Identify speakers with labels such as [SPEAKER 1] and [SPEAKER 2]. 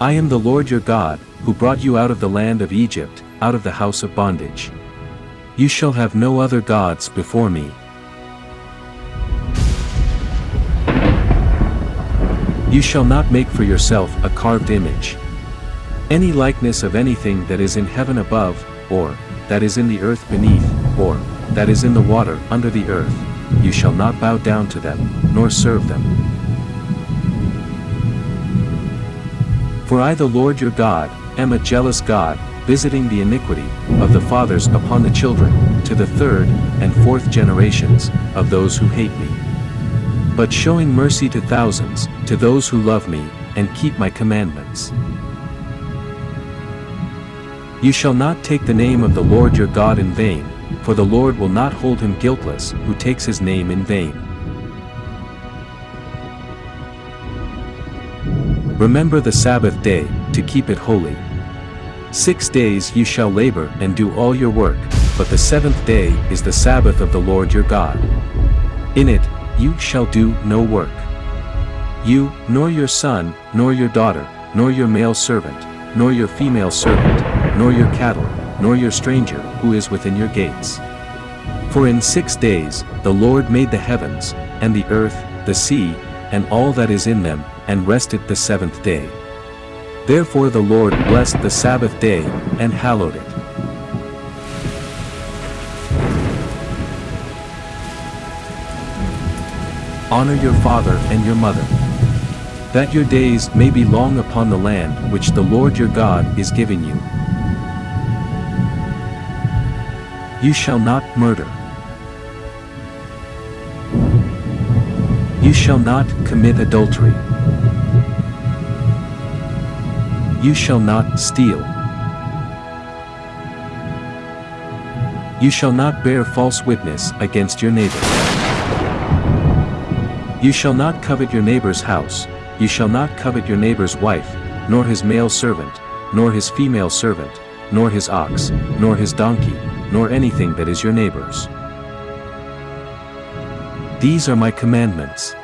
[SPEAKER 1] I am the Lord your God, who brought you out of the land of Egypt, out of the house of bondage. You shall have no other gods before me. You shall not make for yourself a carved image. Any likeness of anything that is in heaven above, or, that is in the earth beneath, or, that is in the water under the earth, you shall not bow down to them, nor serve them. For I the Lord your God, am a jealous God, visiting the iniquity of the fathers upon the children, to the third and fourth generations of those who hate me. But showing mercy to thousands, to those who love me, and keep my commandments. You shall not take the name of the Lord your God in vain, for the Lord will not hold him guiltless who takes his name in vain. Remember the Sabbath day, to keep it holy. Six days you shall labor and do all your work, but the seventh day is the Sabbath of the Lord your God. In it, you shall do no work. You, nor your son, nor your daughter, nor your male servant, nor your female servant, nor your cattle, nor your stranger who is within your gates. For in six days the Lord made the heavens, and the earth, the sea, and all that is in them, and rested the seventh day. Therefore the Lord blessed the Sabbath day, and hallowed it. Honor your father and your mother. That your days may be long upon the land which the Lord your God is giving you. You shall not murder. You shall not commit adultery. You shall not steal. You shall not bear false witness against your neighbor. You shall not covet your neighbor's house, you shall not covet your neighbor's wife, nor his male servant, nor his female servant, nor his ox, nor his donkey, nor anything that is your neighbor's. These are my commandments.